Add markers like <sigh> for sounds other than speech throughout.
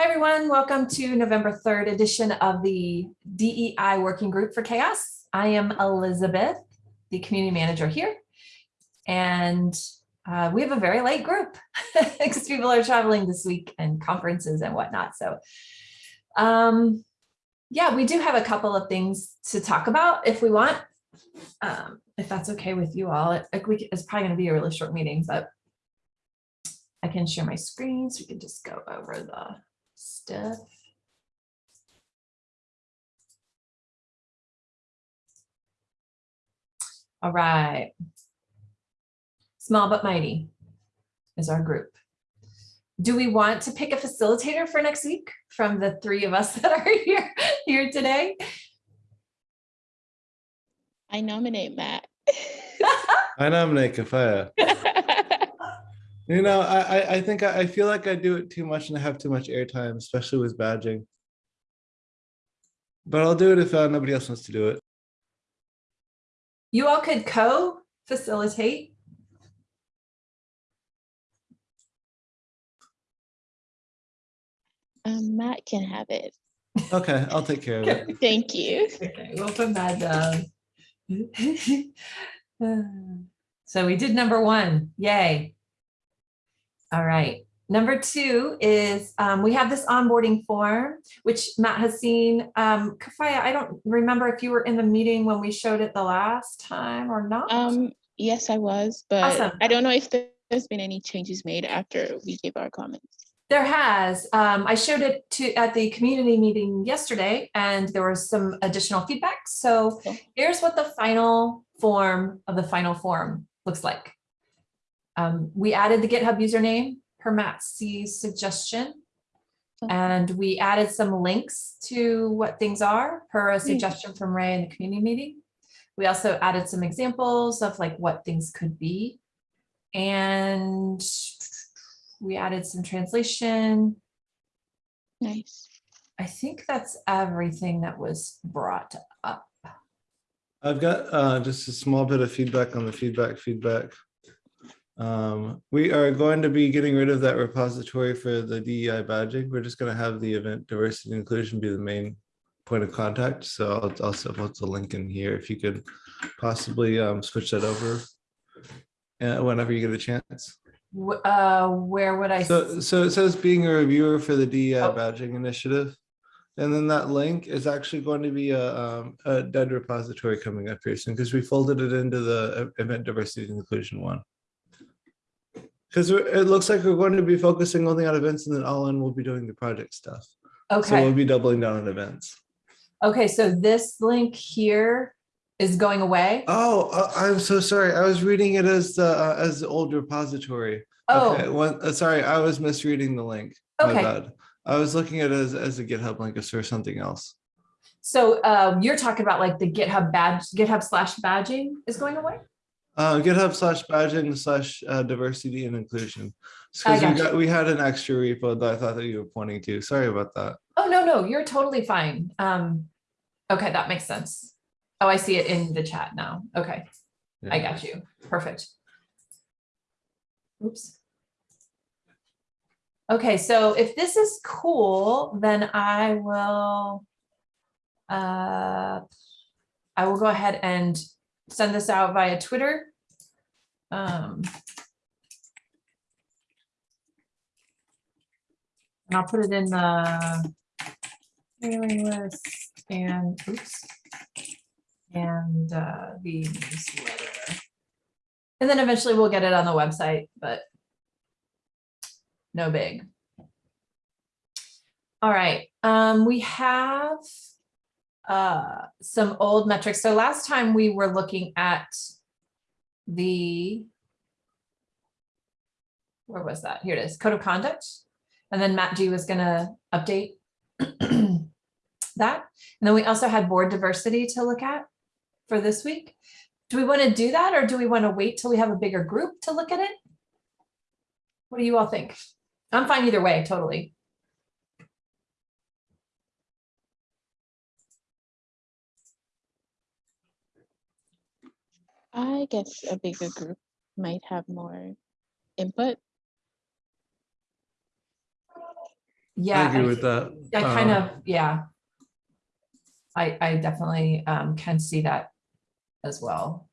Hi, everyone. Welcome to November 3rd edition of the DEI Working Group for CHAOSS. I am Elizabeth, the community manager here. And uh, we have a very late group <laughs> because people are traveling this week and conferences and whatnot. So um, yeah, we do have a couple of things to talk about if we want, um, if that's okay with you all. It, it- it's probably going to be a really short meeting, but I can share my screen so we can just go over the stuff. All right. Small but mighty is our group. Do we want to pick a facilitator for next week from the three of us <laughs> that are here, here today? I nominate Matt. <laughs> I nominate Kafaya. <laughs> You know, I, I, I think I, I feel like I do it too much and I have too much airtime, especially with badging. But I'll do it if uh, nobody else wants to do it. You all could co-facilitate. Um, Matt can have it. Okay, I'll take care of it. <laughs> Thank you. Okay, we'll put that down. <laughs> So we did number one, yay. All right, number two is, um, we have this onboarding form, which Matt has seen. Um, Kafaya, I don't remember if you were in the meeting when we showed it the last time or not. Um, yes, I was, but Awesome. I don't know if there- there's been any changes made after we gave our comments. There has. Um, I showed it to at the community meeting yesterday and there was some additional feedback. So Okay. here's what the final form of the final form looks like. Um, we added the GitHub username per Matt C's suggestion. And we added some links to what things are per a suggestion from Ray in the community meeting. We also added some examples of like what things could be. And we added some translation. Nice. I think that's everything that was brought up. I've got uh, just a small bit of feedback on the feedback feedback. Um, we are going to be getting rid of that repository for the DEI badging. We're just going to have the event diversity and inclusion be the main point of contact. So I'll also put the link in here if you could possibly um, switch that over uh, whenever you get a chance. Uh, where would I? So, so it says being a reviewer for the DEI Oh. badging initiative. And then that link is actually going to be a, um, a dead repository coming up here soon because we folded it into the e- event diversity and inclusion one. Because it looks like we're going to be focusing only on events and then all in we'll be doing the project stuff. Okay. So we'll be doubling down on events. okay, so this link here is going away? Oh, uh, I'm so sorry. I was reading it as the, uh, as the old repository. Okay, Oh, one, uh, sorry, I was misreading the link. My okay, bad. I was looking at it as, as a GitHub link or something else. so uh, you're talking about like the GitHub badge, GitHub slash badging is going away? Uh, GitHub slash badging slash uh, diversity and inclusion. Because we got, we had an extra repo that I thought that you were pointing to. Sorry about that. Oh, no, no, you're totally fine. Um, okay, that makes sense. Oh, I see it in the chat now. Okay, I got you. Perfect. Oops. Okay, so if this is cool, then I will uh, I will go ahead and send this out via Twitter. Um, And I'll put it in the mailing list and oops. And uh, the newsletter. And then eventually we'll get it on the website, but no big. All right, um, we have uh, some old metrics. So last time we were looking at the where was that? Here it is, code of conduct. And then Matt G was gonna update <clears throat> that. And then we also had board diversity to look at for this week. Do we want to do that or do we want to wait till we have a bigger group to look at it? What do you all think? I'm fine either way, totally. I guess a bigger group might have more input. Yeah. I agree with that. I kind Uh, of, yeah. I, I definitely um, can see that as well.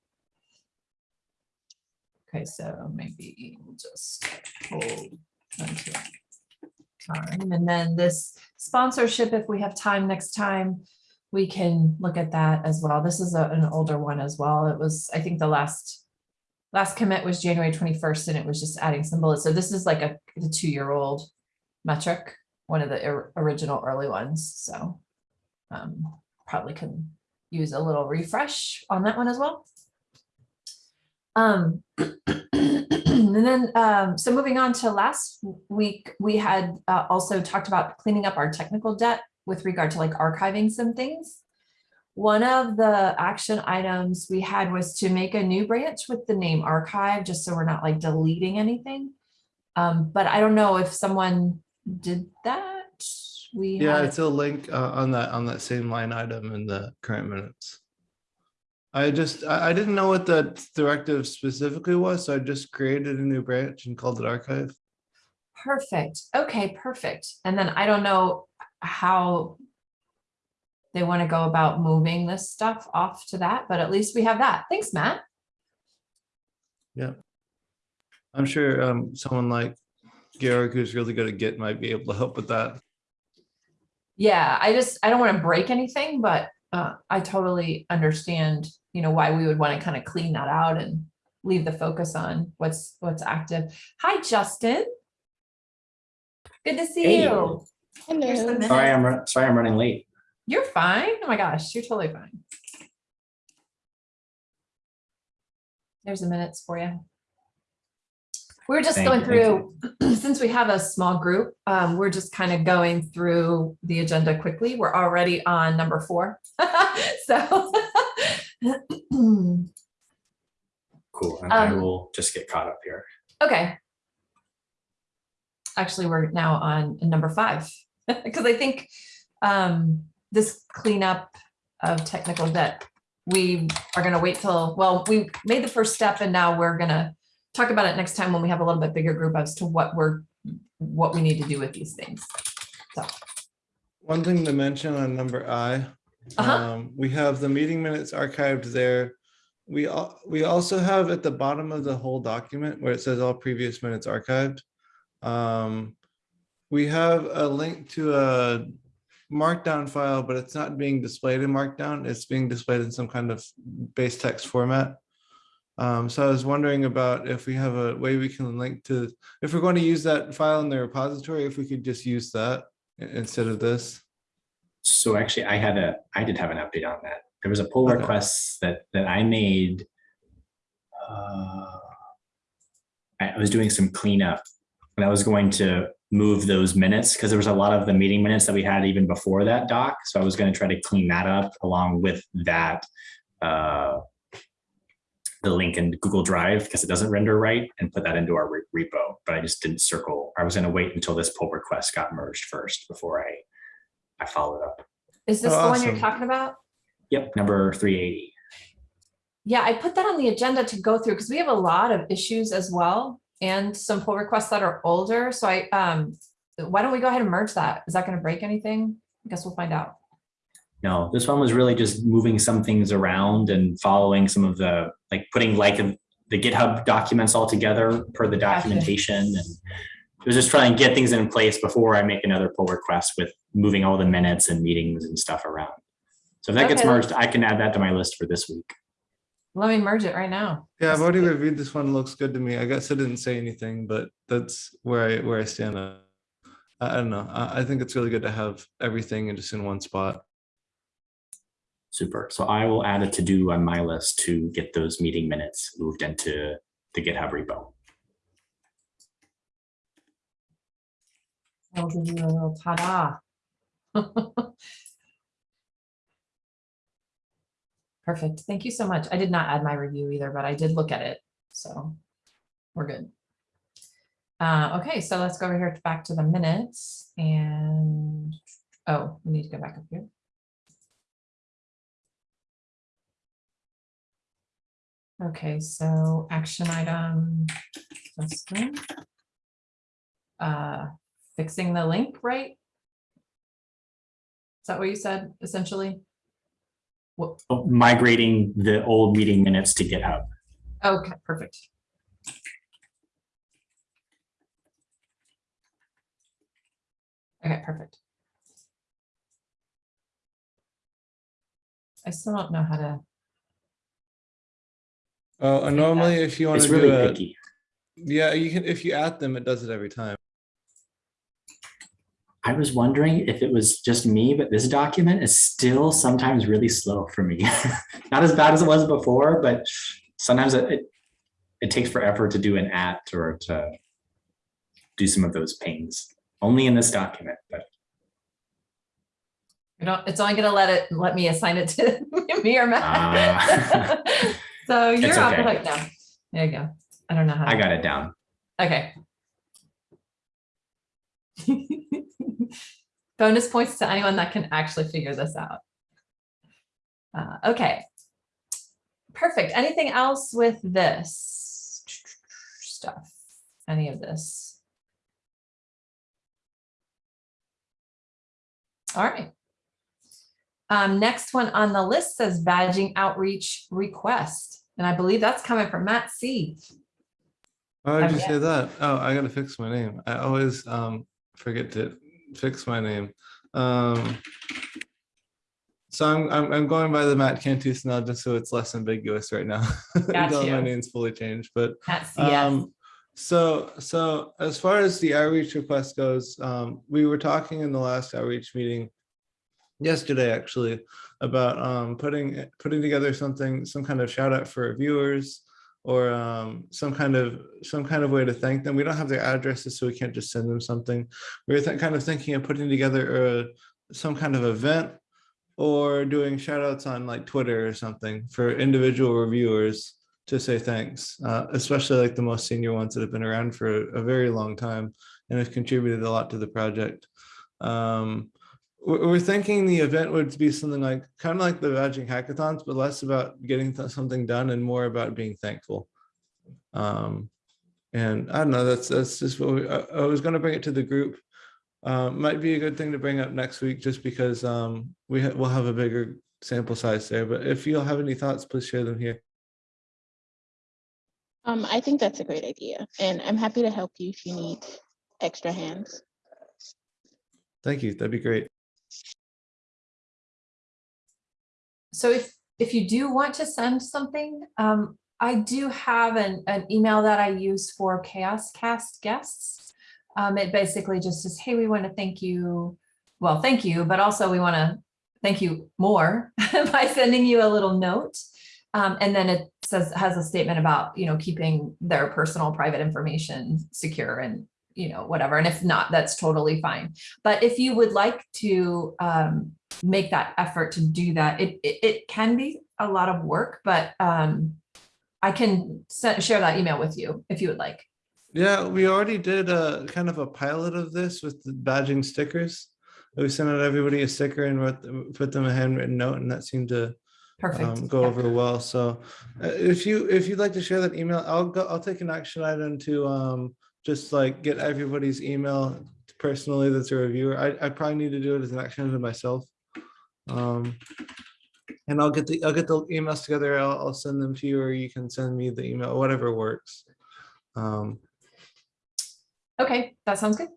Okay, so maybe we'll just hold until time. And then this sponsorship, if we have time next time, we can look at that as well. This is a- an older one as well. It was, I think the last last commit was January 21st and it was just adding some bullets. So this is like a, the two-year-old metric one of the or- original early ones, so um, probably can use a little refresh on that one as well. Um, <clears throat> and then, um, so moving on to last week, we had uh, also talked about cleaning up our technical debt with regard to like archiving some things. One of the action items we had was to make a new branch with the name archive, just so we're not like deleting anything. Um, but I don't know if someone did that. We Yeah, had- it's a link uh, on that, on that same line item in the current minutes. I just, I, I didn't know what the directive specifically was, so I just created a new branch and called it archive. Perfect. Okay, perfect. And then I don't know how they want to go about moving this stuff off to that, but at least we have that. Thanks, Matt. Yeah. I'm sure um, someone like Garrick, who's really good at Git, might be able to help with that. Yeah, I just, I don't want to break anything, but uh, I totally understand, you know, why we would want to kind of clean that out and leave the focus on what's, what's active. Hi, Justin. Good to see Hey. you. Here's the Hello. Sorry. I'm, sorry, I'm running late. You're fine. Oh my gosh, you're totally fine. There's the minutes for you. We're just Thank going through, <clears throat> since we have a small group, um, we're just kind of going through the agenda quickly. We're already on number four. <laughs> So. <clears throat> Cool. And I Um, will just get caught up here. Okay. Actually, we're now on number five, <laughs> because I think um, this cleanup of technical debt, we are gonna wait till, well, we made the first step and now we're gonna talk about it next time when we have a little bit bigger group as to what we're, what we need to do with these things. So. One thing to mention on number I, Uh-huh. um, we have the meeting minutes archived there. We, al- we also have at the bottom of the whole document where it says all previous minutes archived. Um, we have a link to a markdown file, but it's not being displayed in markdown. It's being displayed in some kind of base text format. Um, so I was wondering about if we have a way we can link to, if we're going to use that file in the repository, if we could just use that instead of this. So actually, I had a, I did have an update on that. There was a pull Okay. request that, that I made. uh, I I was doing some cleanup and I was going to move those minutes because there was a lot of the meeting minutes that we had even before that doc. So I was going to try to clean that up along with that. uh, The link in Google Drive because it doesn't render right and put that into our re- repo, but I just didn't circle. I was going to wait until this pull request got merged first before I, I followed up. Is this Oh, the one you're talking about? Yep, number three eighty. Yeah, I put that on the agenda to go through because we have a lot of issues as well and some pull requests that are older. So I, um, why don't we go ahead and merge that? Is that going to break anything? I guess we'll find out. No, this one was really just moving some things around and following some of the, like putting like the GitHub documents all together per the documentation and it was just trying to get things in place before I make another pull request with moving all the minutes and meetings and stuff around. So if that gets merged, I can add that to my list for this week. Let me merge it right now. Yeah, I've already reviewed this one. Looks good to me. I guess I didn't say anything, but that's where I, where I stand. on. I, I don't know. I, I think it's really good to have everything in just in one spot. Super. So I will add a to-do on my list to get those meeting minutes moved into the GitHub repo. I'll give you a little ta-da. <laughs> Perfect. Thank you so much. I did not add my review either, but I did look at it. So we're good. Uh, okay, so let's go over here back to the minutes and, oh, we need to go back up here. Okay, so action item. Uh, fixing the link, right? Is that what you said, essentially? Migrating the old meeting minutes to GitHub. Okay, perfect. Okay, perfect. I still don't know how to, Oh, and Feedback. normally if you want It's to really do it, picky. yeah, you can, if you add them, it does it every time. I was wondering if it was just me, but this document is still sometimes really slow for me. <laughs> Not as bad as it was before, but sometimes it, it, it takes forever to do an at or to do some of those pains. Only in this document, but you know, it's only gonna let it, let me assign it to <laughs> me or Matt. Ah. <laughs> So you're off the okay. hook now. There you go. I don't know how. I got it down. Okay. Bonus points to anyone that can actually figure this out. Uh, okay. Perfect. Anything else with this stuff? Any of this? All right. Um, next one on the list says badging outreach request, and I believe that's coming from Matt C. Why would you say that? Oh, I gotta fix my name. I always um forget to fix my name. Um. So I'm I'm I'm going by the Matt Cantus now, just so it's less ambiguous right now. <laughs> Until my name's fully changed, but Matt C. yes. um, so, so as far as the outreach request goes, um, we were talking in the last outreach meeting yesterday, actually, about um, putting, putting together something, some kind of shout out for viewers or um, some kind of, some kind of way to thank them. We don't have their addresses, so we can't just send them something. We were kind of thinking of putting together a, some kind of event or doing shout outs on like Twitter or something for individual reviewers to say thanks, uh, especially like the most senior ones that have been around for a very long time and have contributed a lot to the project. Um, we're, thinking the event would be something like kind of like the badging hackathons, but less about getting something done and more about being thankful. Um, and I don't know, that's that's just what we, I, I was going to bring it to the group. Um, might be a good thing to bring up next week just because um, we ha- we'll have a bigger sample size there. But if you'll have any thoughts, please share them here. Um, I think that's a great idea, and I'm happy to help you if you need extra hands. Thank you. That'd be great. So if, if you do want to send something, um, I do have an, an email that I use for CHAOSScast guests. Um, it basically just says, hey, we want to thank you. Well, thank you, but also we want to thank you more <laughs> by sending you a little note. Um, and then it says, has a statement about, you know, keeping their personal private information secure and, you know, whatever. And if not, that's totally fine. But if you would like to, um, make that effort to do that. It, it, it can be a lot of work, but um, I can se- share that email with you if you would like. Yeah, we already did a kind of a pilot of this with the badging stickers. We sent out everybody a sticker and wrote, put them a handwritten note and that seemed to Perfect. um, go Yeah. over well. So uh, if you, if you'd like to share that email, I'll go, I'll take an action item to um, just like get everybody's email personally that's a reviewer. I, I probably need to do it as an action item myself. Um, and I'll get the, I'll get the emails together. I'll, I'll send them to you or you can send me the email, whatever works. Um, Okay, that sounds good.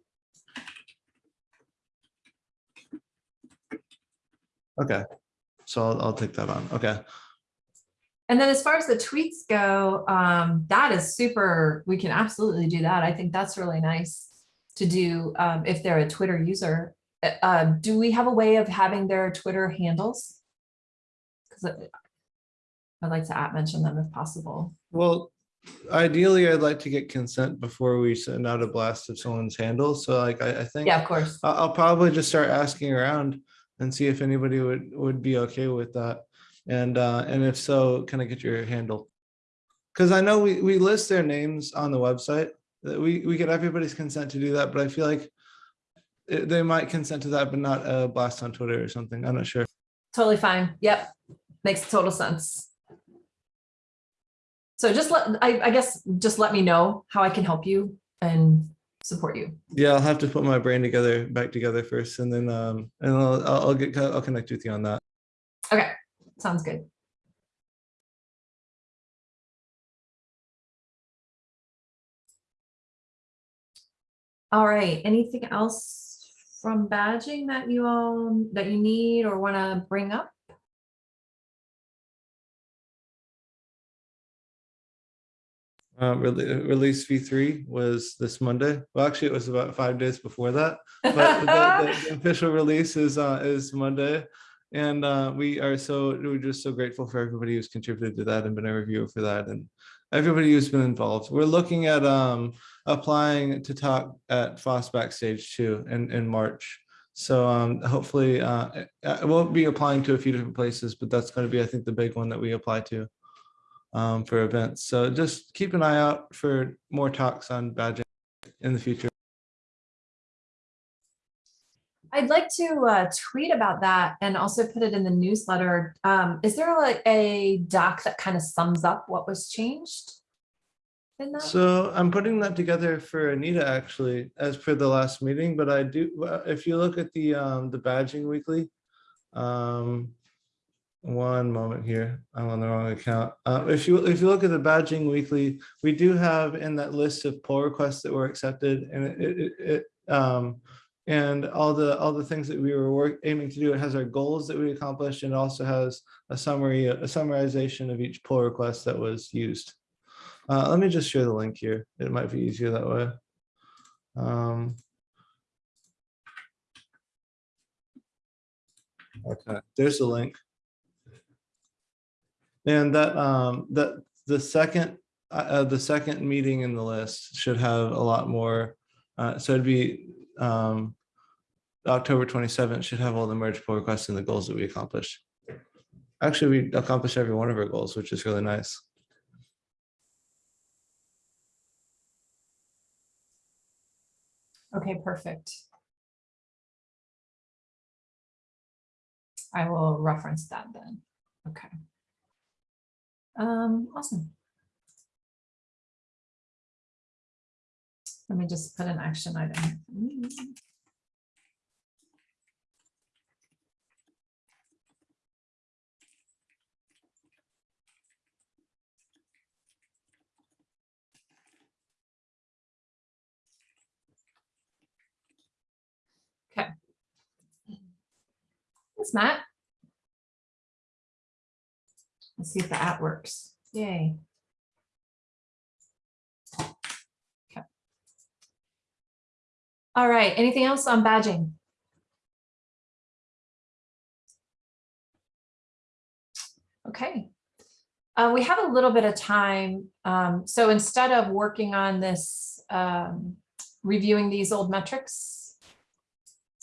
okay. So I'll, I'll take that on. Okay. And then as far as the tweets go, um, that is super, we can absolutely do that. I think that's really nice to do um, if they're a Twitter user. Uh, Uh, do we have a way of having their Twitter handles? Because I'd like to at mention them if possible. Well, ideally, I'd like to get consent before we send out a blast of someone's handle. So like, I, I think Yeah, of course. I'll probably just start asking around and see if anybody would, would be okay with that. And, uh, and if so, can I get your handle? Because I know we, we list their names on the website, that we, we get everybody's consent to do that, but I feel like it- they might consent to that, but not a blast on Twitter or something. I'm not sure. Totally fine. Yep. Makes total sense. So just let, I, I guess, just let me know how I can help you and support you. Yeah, I'll have to put my brain together, back together first, and then, um, and I'll, I'll I'll get, I'll connect with you on that. Okay, sounds good. All right, anything else from badging that you all, that you need or want to bring up? Uh, rele- release V three was this Monday. Well, actually, it was about five days before that. But the, the- the <laughs> official release is, uh, is Monday. And, uh, we are so, we're just so grateful for everybody who's contributed to that and been a reviewer for that and everybody who's been involved. We're looking at, um, applying to talk at FOSS Backstage Two in, in March. So, um, hopefully, uh, I will be applying to a few different places, but that's going to be, I think, the big one that we apply to um, for events. So just keep an eye out for more talks on badging in the future. I'd like to uh, tweet about that and also put it in the newsletter. Um, Is there like a doc that kind of sums up what was changed? In that? So I'm putting that together for Anita actually, as per the last meeting, but I do, if you look at the, um, the badging weekly. Um, one moment here, I'm on the wrong account. Uh, if you, if you look at the badging weekly, we do have in that list of pull requests that were accepted and it, it, it, um, and all the, all the things that we were work, aiming to do, it has our goals that we accomplished and it also has a summary, a summarization of each pull request that was used. Uh, let me just share the link here. It might be easier that way. Um, okay, there's the link. And that, um, that, the second, uh, uh, the second meeting in the list should have a lot more. Uh, so it'd be, um, October twenty-seventh should have all the merge pull requests and the goals that we accomplished. Actually, we accomplished every one of our goals, which is really nice. Okay, perfect. I will reference that then. Okay. Um, awesome. Let me just put an action item. Okay. Thanks, Matt. Let's see if the app works. Yay. All right, anything else on badging? Okay. Uh, we have a little bit of time. Um, so instead of working on this, um, reviewing these old metrics,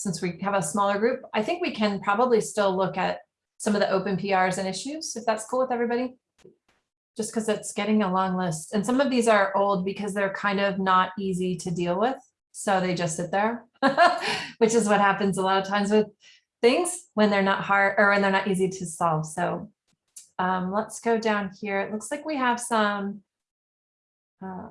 since we have a smaller group, I think we can probably still look at some of the open PRs and issues, if that's cool with everybody. Just because it's getting a long list. And some of these are old because they're kind of not easy to deal with. So they just sit there, <laughs> which is what happens a lot of times with things when they're not hard or when they're not easy to solve. So um, let's go down here. It looks like we have some uh,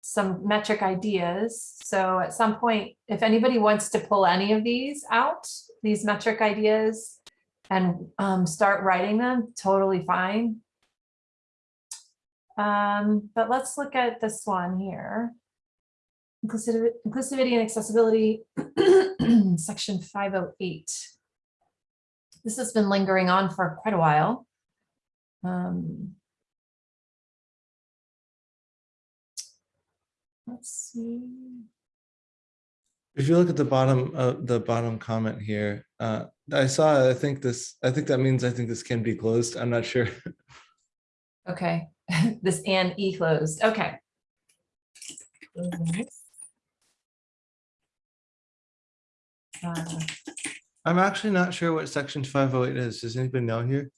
some metric ideas. So at some point, if anybody wants to pull any of these out, these metric ideas, and um, start writing them, totally fine. Um, but let's look at this one here. Inclusivity, and accessibility, <clears throat> section 508. This has been lingering on for quite a while. Um, let's see. If you look at the bottom, uh, the bottom comment here, uh, I saw, I think this, I think that means I think this can be closed. I'm not sure. Okay, <laughs> this and E closed, okay. Uh, I'm actually not sure what section five oh eight is. Does anybody know here?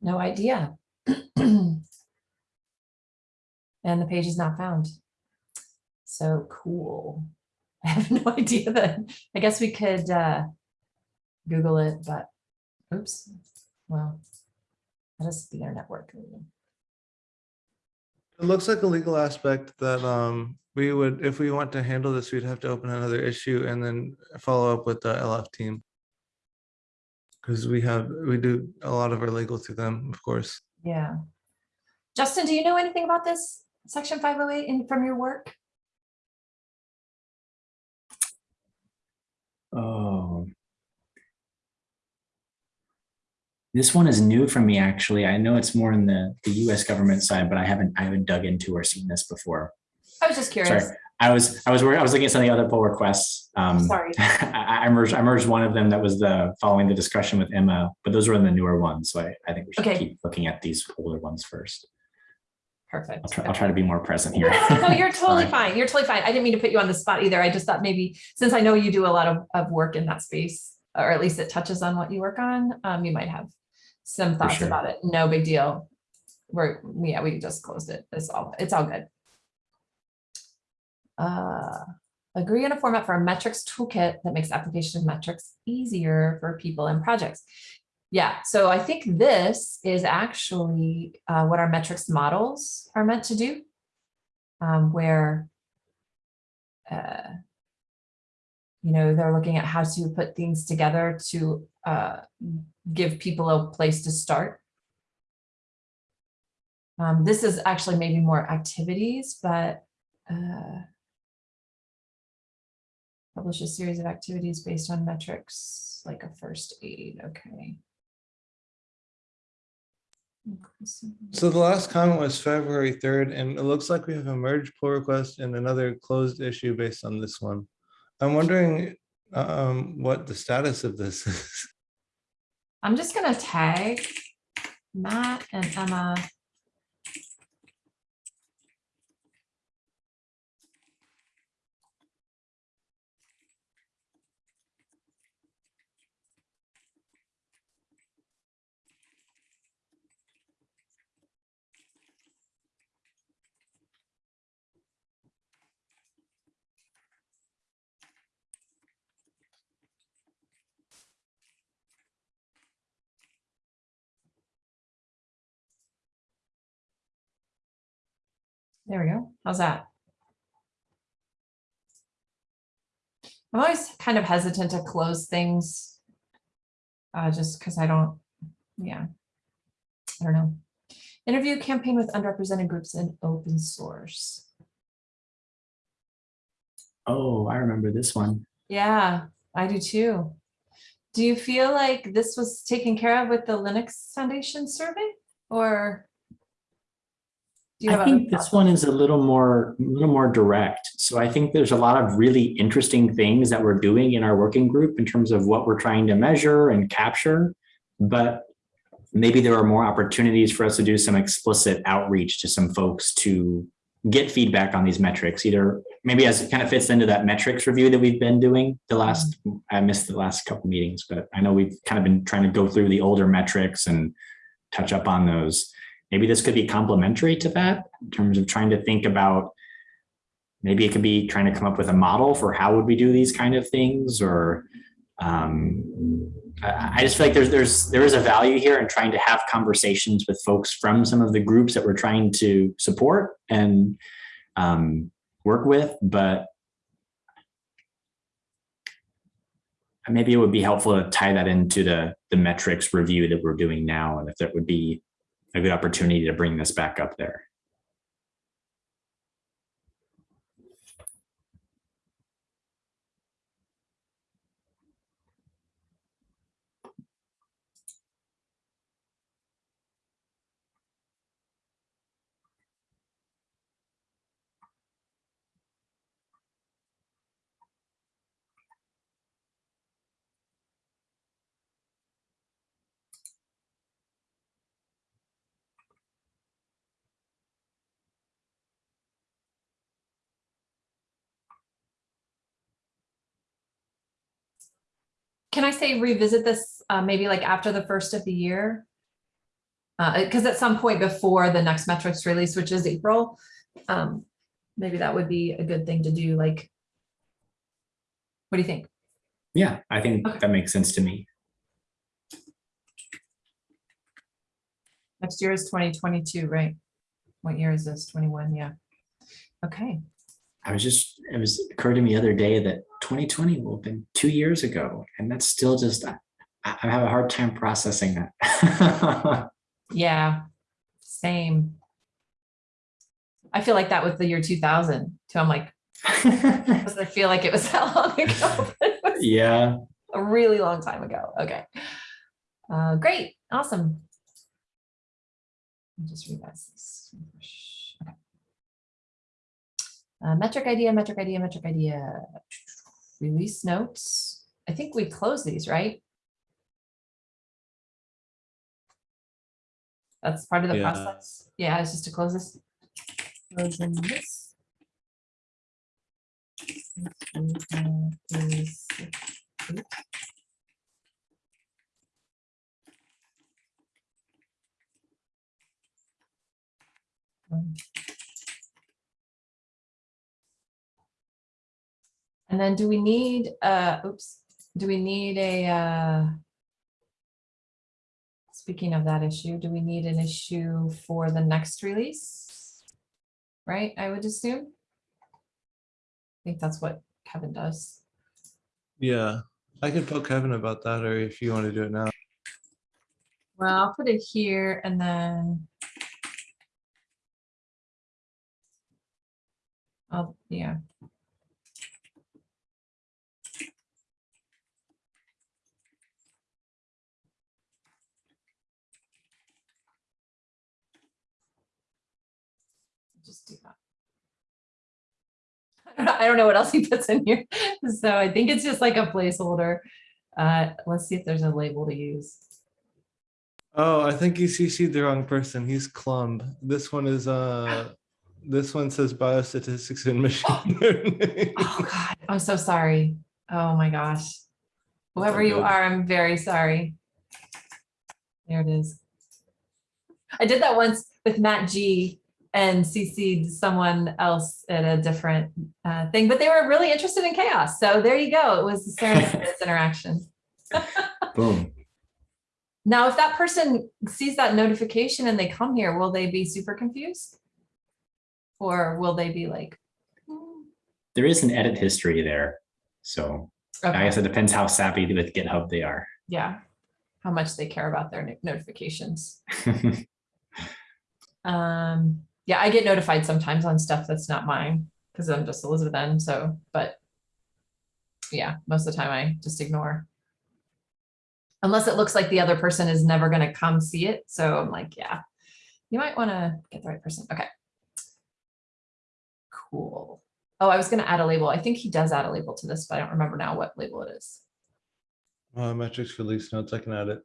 No idea. <clears throat> And the page is not found. So cool. <laughs> I have no idea that, I guess we could uh Google it, but oops, well, that is the internet work. It looks like a legal aspect that um we would, if we want to handle this, we'd have to open another issue and then follow up with the LF team. Because we have, we do a lot of our legal through them, of course. Yeah. Justin, do you know anything about this section five oh eight in from your work? Oh. This one is new for me, actually. I know it's more in the, the US government side, but I haven't, I haven't dug into or seen this before. I was just curious. Sorry. I was, I was, worried- I was looking at some of the other pull requests. Um, Sorry. <laughs> I, I merged, I merged one of them that was the, following the discussion with Emma, but those were in the newer ones. So I, I think we should Okay. keep looking at these older ones first. Perfect. I'll try, I'll try to be more present here. No, you're <laughs> totally fine. You're totally fine. I didn't mean to put you on the spot either. I just thought maybe, since I know you do a lot of, of work in that space, or at least it touches on what you work on, um, you might have some thoughts sure. about it. No big deal. We're, yeah, we just closed it. It's all, it's all good. Uh, agree on a format for a metrics toolkit that makes application of metrics easier for people and projects. Yeah, so I think this is actually uh, what our metrics models are meant to do. Um, where uh, you know, they're looking at how to put things together to uh, give people a place to start. Um, this is actually maybe more activities, but uh, publish a series of activities based on metrics like a first aid. Okay. So the last comment was February third, and it looks like we have a merge pull request and another closed issue based on this one. I'm wondering um what the status of this is. I'm just gonna tag Matt and Emma. There we go. How's that? I'm always kind of hesitant to close things. Uh, just because I don't, yeah. I don't know. Interview campaign with underrepresented groups in open source. Oh, I remember this one. Yeah, I do too. Do you feel like this was taken care of with the Linux Foundation survey or? I think this one is a little more, a little more direct. So I think there's a lot of really interesting things that we're doing in our working group in terms of what we're trying to measure and capture. But maybe there are more opportunities for us to do some explicit outreach to some folks to get feedback on these metrics, either maybe as it kind of fits into that metrics review that we've been doing the last, I missed the last couple meetings, but I know we've kind of been trying to go through the older metrics and touch up on those. Maybe this could be complementary to that in terms of trying to think about maybe it could be trying to come up with a model for how would we do these kind of things or um, I, just feel like there's there's there is a value here in trying to have conversations with folks from some of the groups that we're trying to support and um, work with, but maybe it would be helpful to tie that into the the metrics review that we're doing now, and if that would be a good opportunity to bring this back up there. Can I say revisit this, uh, maybe like after the first of the year? Uh, because at some point before the next metrics release, which is April, um, maybe that would be a good thing to do, like. What do you think? Yeah, I think Okay. that makes sense to me. Next year is twenty twenty-two, right? What year is this? Twenty-one, yeah. Okay, I was just, it was occurred to me the other day that 2020 will have been two years ago, and that's still just, I, I have a hard time processing that. <laughs> yeah, same. I feel like that was the year two thousand, too. I'm like, I feel like it was <laughs> that long ago? <laughs> but it was yeah, A really long time ago. Okay. Uh, great, awesome. I'll Just revise this. Uh, metric idea, metric idea, metric idea. Release notes. I think we close these, right? That's part of the Yeah. process. Yeah, it's just to close this. Closing this. Um, And then do we need, uh, oops, do we need a, uh, speaking of that issue, do we need an issue for the next release? Right, I would assume? I think that's what Kevin does. Yeah, I could tell Kevin about that, or if you want to do it now. Well, I'll put it here and then. Oh, yeah. Just do that. I don't know- I don't know what else he puts in here, so I think it's just like a placeholder. Uh, let's see if there's a label to use. Oh, I think you CC'd the wrong person. He's Clumb. This one is, uh, <gasps> this one says biostatistics and machine learning. Oh God, I'm so sorry. Oh my gosh. Whoever you are, I'm very sorry. There it is. I did that once with Matt G and CC'd someone else at a different uh, thing, but they were really interested in CHAOSS. So there you go. It was the serendipitous <laughs> interaction. <laughs> boom. Now, if that person sees that notification and they come here, will they be super confused? Or will they be like? "Hmm, There is an edit history there. So I guess it depends how savvy with GitHub they are. yeah, how much they care about their notifications. <laughs> Um, yeah, I get notified sometimes on stuff that's not mine because I'm just Elizabeth N. So, but yeah, most of the time I just ignore. Unless it looks like the other person is never going to come see it. So I'm like, yeah, you might want to get the right person. Okay. Cool. Oh, I was going to add a label. I think he does add a label to this, but I don't remember now what label it is. Uh, metrics for release notes, I can add it.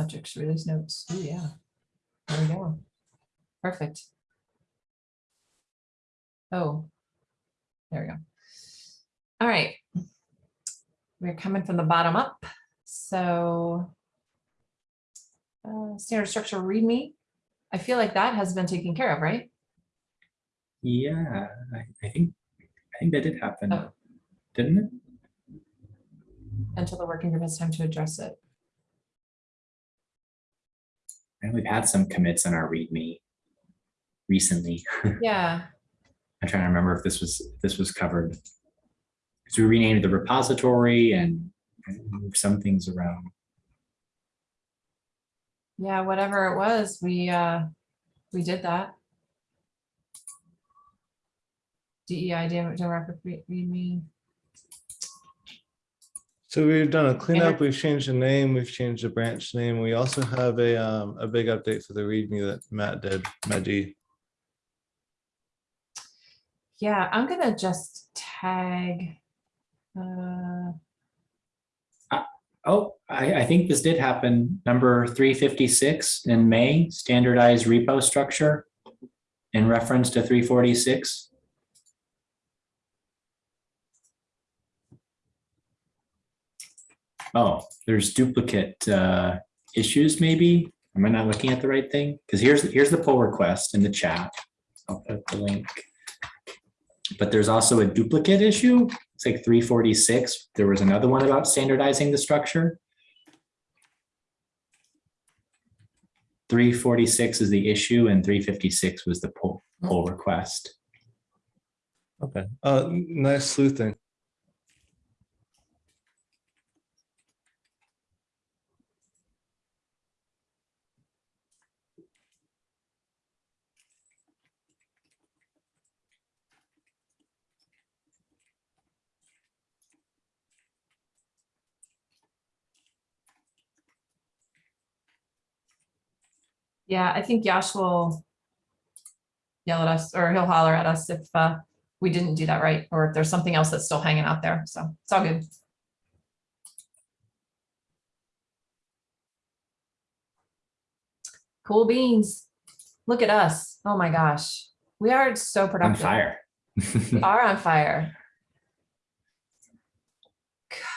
Metrics release notes. Oh, yeah. There we go. Perfect. Oh, there we go. All right. We're coming from the bottom up. So uh, standard structure readme. I feel like that has been taken care of, right? yeah, I, I think I think that did happen, Oh. didn't it? Until the working group has time to address it. And we've had some commits on our README recently. <laughs> Yeah, I'm trying to remember if this was if this was covered. Because we renamed the repository and moved some things around. yeah, whatever it was, we uh, we did that. DEI demographic read readme. So we've done a cleanup, we've changed the name, we've changed the branch name. We also have a, um, a big update for the README that Matt did, Matt Yeah, I'm gonna just tag. Uh... Uh, oh, I, I think this did happen. Number 356 in May, standardized repo structure in reference to 346. Oh, there's duplicate uh, issues maybe. Am I not looking at the right thing? Because here's, here's the pull request in the chat. I'll put the link. But there's also a duplicate issue. It's like three forty-six. There was another one about standardizing the structure. three forty-six is the issue and three fifty-six was the pull, poll request. Okay, uh, nice sleuthing. Yeah, I think Yash will yell at us or he'll holler at us if uh, we didn't do that right, or if there's something else that's still hanging out there. So it's all good. Cool beans. Look at us. Oh my gosh. We are so productive. On productive. fire. We are on fire.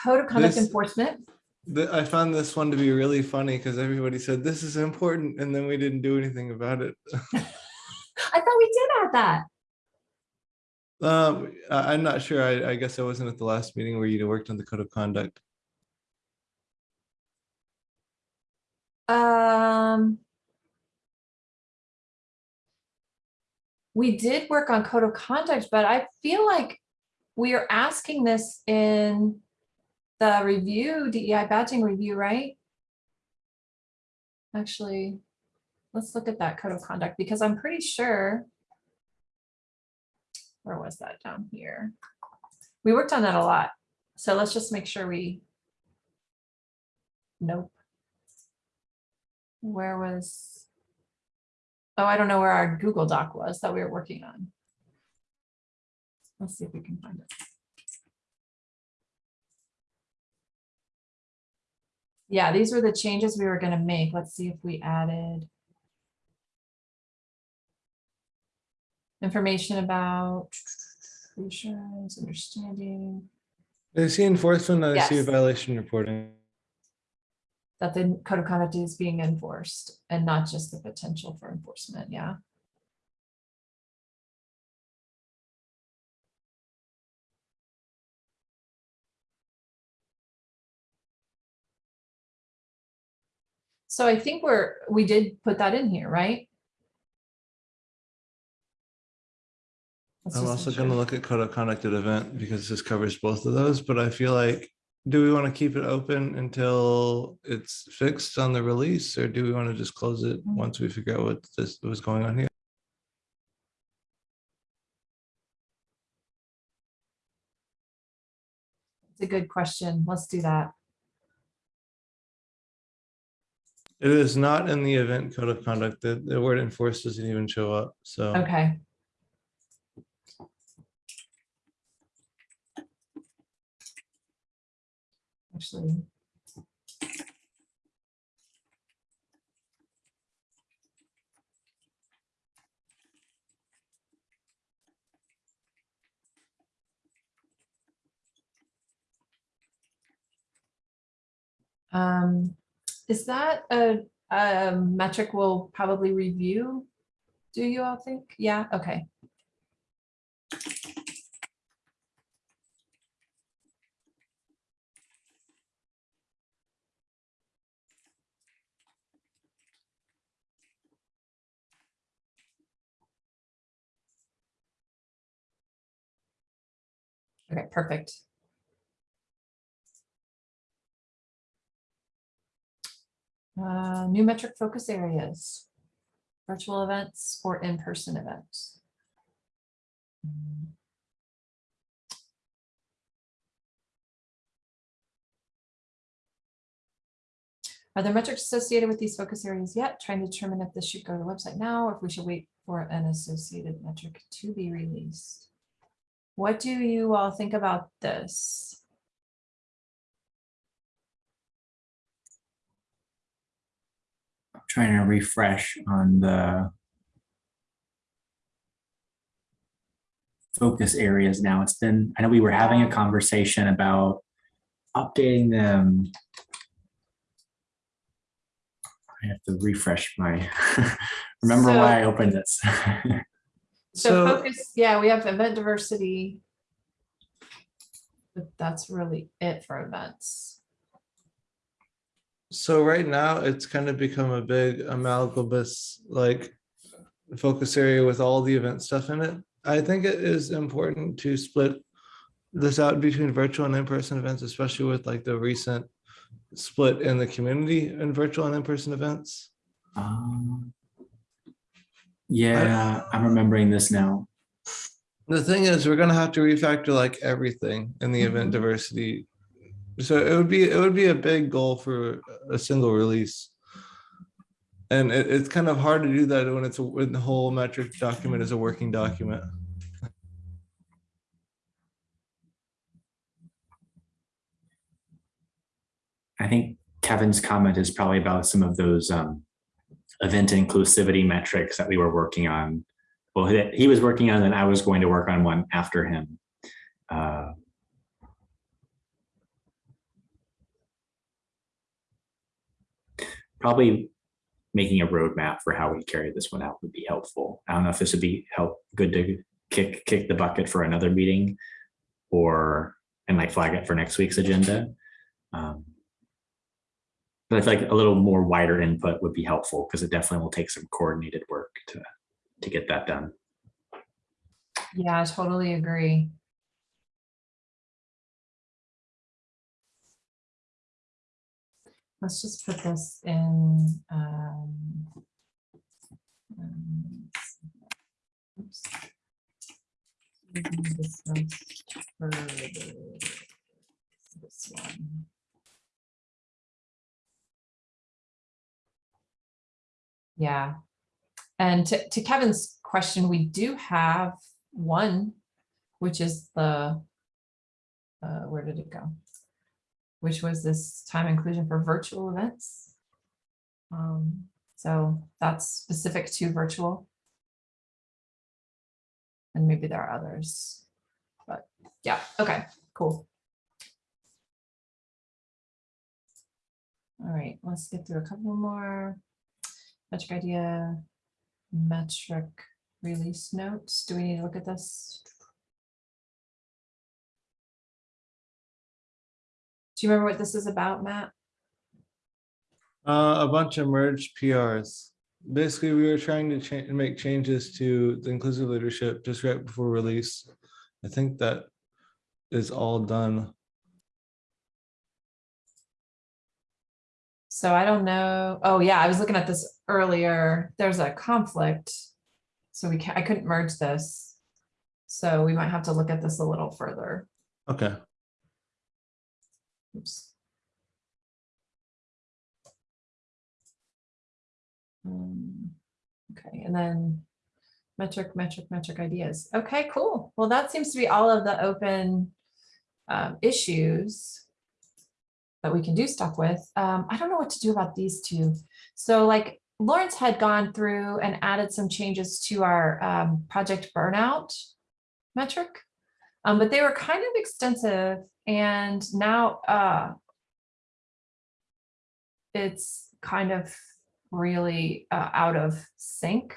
Code of conduct This- enforcement. I found this one to be really funny because everybody said this is important and then we didn't do anything about it. <laughs> I thought we did add that. Um, I, I'm not sure. I, I guess I wasn't at the last meeting where you worked on the code of conduct. Um. We did work on code of conduct, but I feel like we are asking this in the review, DEI badging review, right? Actually, let's look at that code of conduct because I'm pretty sure. Where was that down here? We worked on that a lot. So let's just make sure we. Nope. Where was? Oh, I don't know where our Google Doc was that we were working on. Let's see if we can find it. Yeah, these were the changes we were gonna make. Let's see if we added. Information about reassurance, understanding. I see enforcement, I see Yes. violation reporting. that the code of conduct is being enforced and not just the potential for enforcement, yeah. So I think we're, we did put that in here, right? Let's I'm also gonna look at code of conduct at event because this covers both of those, but I feel like, do we want to keep it open until it's fixed on the release? Or do we want to just close it Mm. once we figure out what this was going on here? It's a good question. Let's do that. It is not in the event code of conduct. The, the word enforced doesn't even show up, so. Okay. Actually. Um, is that a, a metric we'll probably review? Do you all think? Yeah, okay. Okay, perfect. Uh, new metric focus areas. Virtual events or in-person events. Are there metrics associated with these focus areas yet? Trying to determine if this should go to the website now, or if we should wait for an associated metric to be released. What do you all think about this? Trying to refresh on the focus areas now. It's been, I know we were having a conversation about updating them. I have to refresh my, <laughs> remember why I opened this. <laughs> So So, focus, yeah, we have event diversity. But that's really it for events. So right now, it's kind of become a big amalgamous, like, focus area with all the event stuff in it. I think it is important to split this out between virtual and in-person events, especially with like the recent split in the community in virtual and in-person events. Um, Yeah, I'm remembering this now. The thing is, we're gonna have to refactor like everything in the event Mhm. diversity. So it would be, it would be a big goal for a single release. And it, it's kind of hard to do that when it's, a- when the whole metric document is a working document. I think Kevin's comment is probably about some of those um, event inclusivity metrics that we were working on. Well, he, was working on, and I was going to work on one after him. Uh, probably making a roadmap for how we carry this one out would be helpful. I don't know if this would be help good to kick kick the bucket for another meeting, or and like flag it for next week's agenda. Um, but I feel like a little more wider input would be helpful because it definitely will take some coordinated work to to get that done. Yeah, I totally agree. Let's just put this in. um, um. To be. This one. Yeah. And to, to Kevin's question, we do have one, which is the, uh, where did it go? Which was this time inclusion for virtual events. Um, so that's specific to virtual. And maybe there are others, but yeah, okay, cool. All right, let's get through a couple more. Metric idea, metric release notes. Do we need to look at this? Do you remember what this is about, Matt? Uh, a bunch of merged PRs. Basically, we were trying to change, make changes to the inclusive leadership just right before release. I think that is all done. So I don't know. Oh, yeah, I was looking at this earlier. There's a conflict. So we I couldn't merge this. So we might have to look at this a little further. Okay. Oops. Um, Okay, and then metric, metric, metric ideas. Okay, cool. Well, that seems to be all of the open um, issues that we can do stuff with. Um, I don't know what to do about these two. So like Lawrence had gone through and added some changes to our um, project burnout metric. Um, but they were kind of extensive and now uh, it's kind of really uh, out of sync.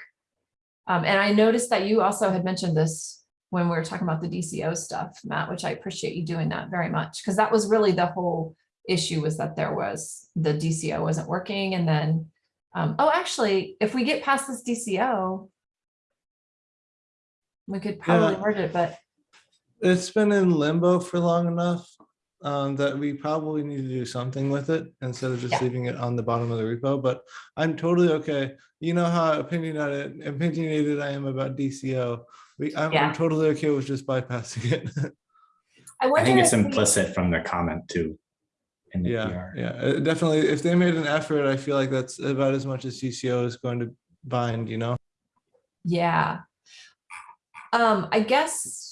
Um, and I noticed that you also had mentioned this when we were talking about the DCO stuff, Matt, which I appreciate you doing that very much, because that was really the whole issue was that there was, the DCO wasn't working. And then, um, oh, actually, if we get past this DCO, we could probably Yeah. merge it, but It's been in limbo for long enough um, that we probably need to do something with it instead of just Yeah. leaving it on the bottom of the repo, but I'm totally okay. You know how opinionated, opinionated I am about DCO. We, I'm, Yeah. I'm totally okay with just bypassing it. <laughs> I I think it's if we- implicit from the comment too. In the Yeah, PR. yeah, uh, definitely. If they made an effort, I feel like that's about as much as DCO is going to bind, you know? Yeah. Um, I guess.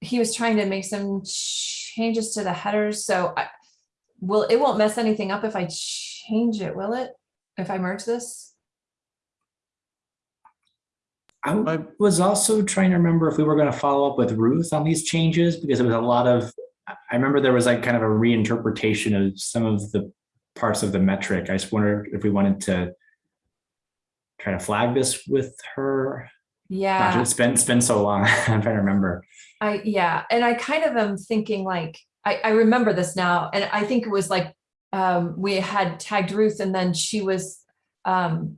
He was trying to make some changes to the headers, so I, will, it won't mess anything up if I change it, will it? If I merge this? I was also trying to remember if we were going to follow up with Ruth on these changes because it was a lot of, I remember there was like kind of a reinterpretation of some of the parts of the metric. I just wondered if we wanted to try to flag this with her. Gosh, Yeah, it's been, it's been so long. I'm trying to remember. I, yeah, and I kind of am thinking like, I, I remember this now, and I think it was like, um, we had tagged Ruth and then she was, um,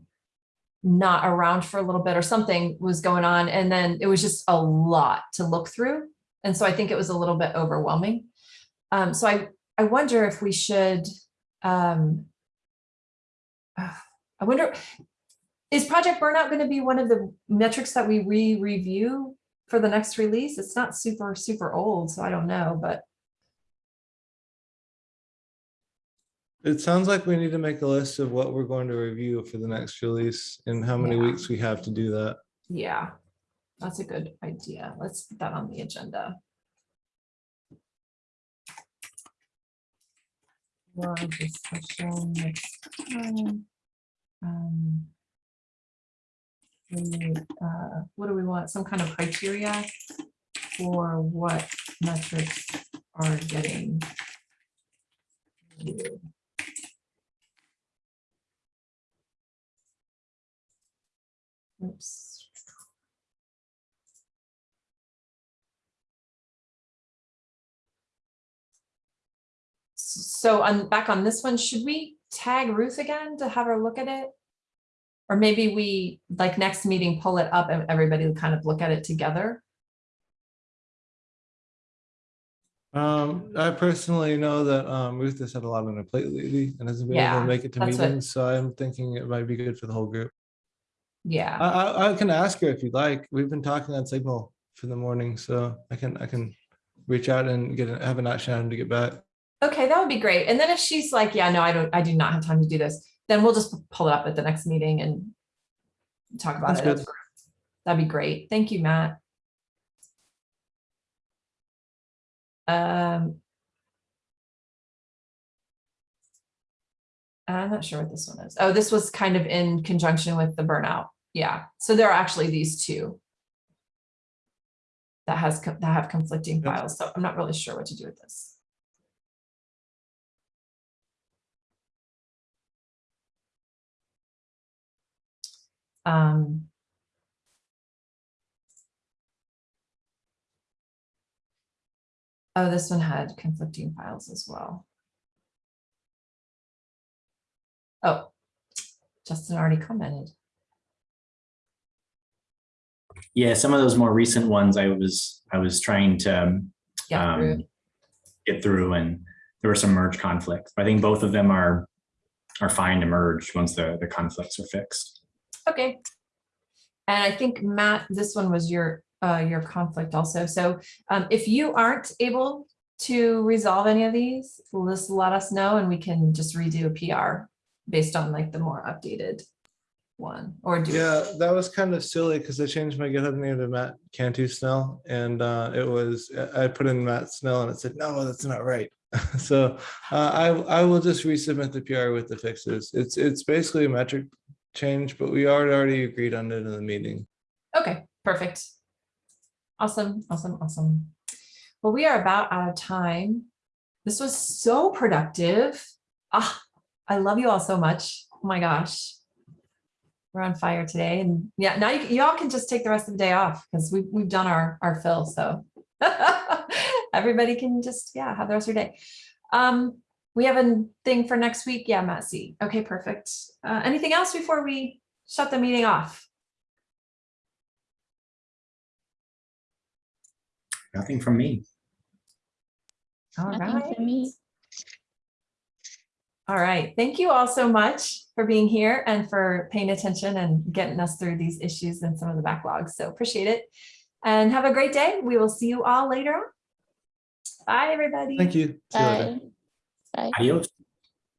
not around for a little bit or something was going on. And then it was just a lot to look through. And so I think it was a little bit overwhelming. Um, so I, I wonder if we should, um, <sighs> I wonder, is Project Burnout going to be one of the metrics that we re-review for the next release? It's not super, super old, so I don't know, but It sounds like we need to make a list of what we're going to review for the next release and how many Yeah. weeks we have to do that. yeah, that's a good idea. Let's put that on the agenda. For discussion next time. Um, we, uh, What do we want? Some kind of criteria for what metrics are getting. Oops. So on, back on this one, should we tag Ruth again to have her look at it? Or maybe we, like next meeting, pull it up and everybody kind of look at it together? Um, I personally know that um Ruth has had a lot on her plate lately and hasn't been able to make it to that's what- meetings, so I'm thinking it might be good for the whole group. Yeah, I I I can ask her if you'd like. We've been talking on Signal for the morning, so I can I can reach out and get a- have an action item to get back. okay, that would be great. And then if she's like, yeah, no, I don't, I do not have time to do this, then we'll just pull it up at the next meeting and talk about That's it. good. That'd be great. Thank you, Matt. Um. I'm not sure what this one is. Oh, this was kind of in conjunction with the burnout. Yeah, so there are actually these two. That has, that have conflicting Yep. files, so I'm not really sure what to do with this. Um. Oh, this one had conflicting files as well. Oh, Justin already commented. Yeah, some of those more recent ones I was, I was trying to Yeah, um, get through and there were some merge conflicts. I think both of them are, are fine to merge once the, the conflicts are fixed. Okay. And I think Matt, this one was your, uh, your conflict also. So, um, if you aren't able to resolve any of these, just let us know and we can just redo a PR based on like the more updated one or do. Yeah, that was kind of silly because I changed my GitHub name to Matt Cantu Snell and uh, it was, I put in Matt Snell and it said, no, that's not right. <laughs> So uh, I, I will just resubmit the PR with the fixes. It's, it's basically a metric change, but we already already agreed on it in the meeting. Okay, perfect. Awesome, awesome, awesome. Well, we are about out of time. This was so productive. Ah, I love you all so much. Oh my gosh. We're on fire today and yeah, now you, y'all can just take the rest of the day off because we, we've done our, our fill, so. <laughs> Everybody can just, yeah, have the rest of your day. Um, we have a thing for next week. Yeah, Matt C. Okay, perfect. Uh, anything else before we shut the meeting off? Nothing from me. All Nothing right. for me. All right. Thank you all so much for being here and for paying attention and getting us through these issues and some of the backlogs. So appreciate it. And have a great day. We will see you all later. on. Bye, everybody. Thank you. See you later. Bye. Bye. Adios.